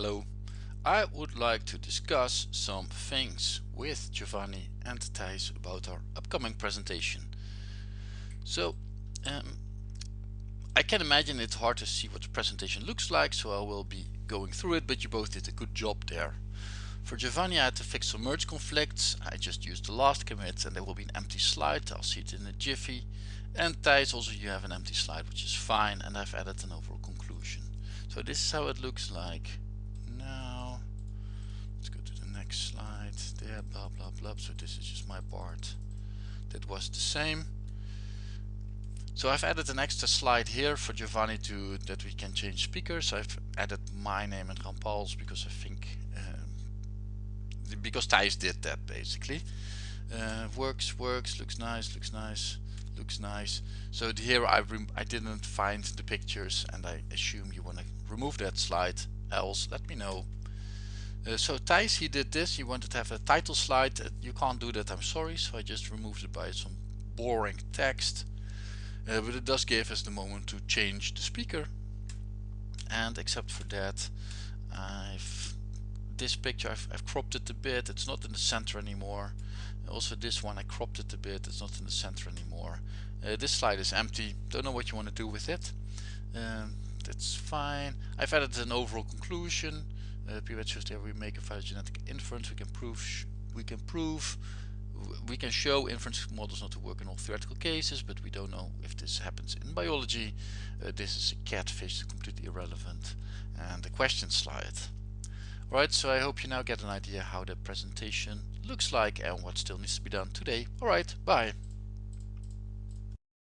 Hello. I would like to discuss some things with Giovanni and Thijs about our upcoming presentation. So um, I can imagine it's hard to see what the presentation looks like so I will be going through it but you both did a good job there. For Giovanni I had to fix some merge conflicts. I just used the last commit and there will be an empty slide. I'll see it in a jiffy. And Thijs also you have an empty slide which is fine and I've added an overall conclusion. So this is how it looks like so this is just my part that was the same. So I've added an extra slide here for Giovanni to that we can change speakers. I've added my name and Rampal's because I think um, because Thijs did that basically. Uh, works works looks nice looks nice looks nice. So here I, I didn't find the pictures and I assume you want to remove that slide. Else let me know uh, so Thijs, he did this, he wanted to have a title slide, uh, you can't do that, I'm sorry, so I just removed it by some boring text. Uh, but it does give us the moment to change the speaker. And except for that, I've this picture I've, I've cropped it a bit, it's not in the center anymore. Also this one I cropped it a bit, it's not in the center anymore. Uh, this slide is empty, don't know what you want to do with it. Um, that's fine. I've added an overall conclusion uh, there we make a phylogenetic inference. We can prove we can prove we can show inference models not to work in all theoretical cases but we don't know if this happens in biology. Uh, this is a catfish. Completely irrelevant. And the question slide. Alright, so I hope you now get an idea how the presentation looks like and what still needs to be done today. Alright, bye.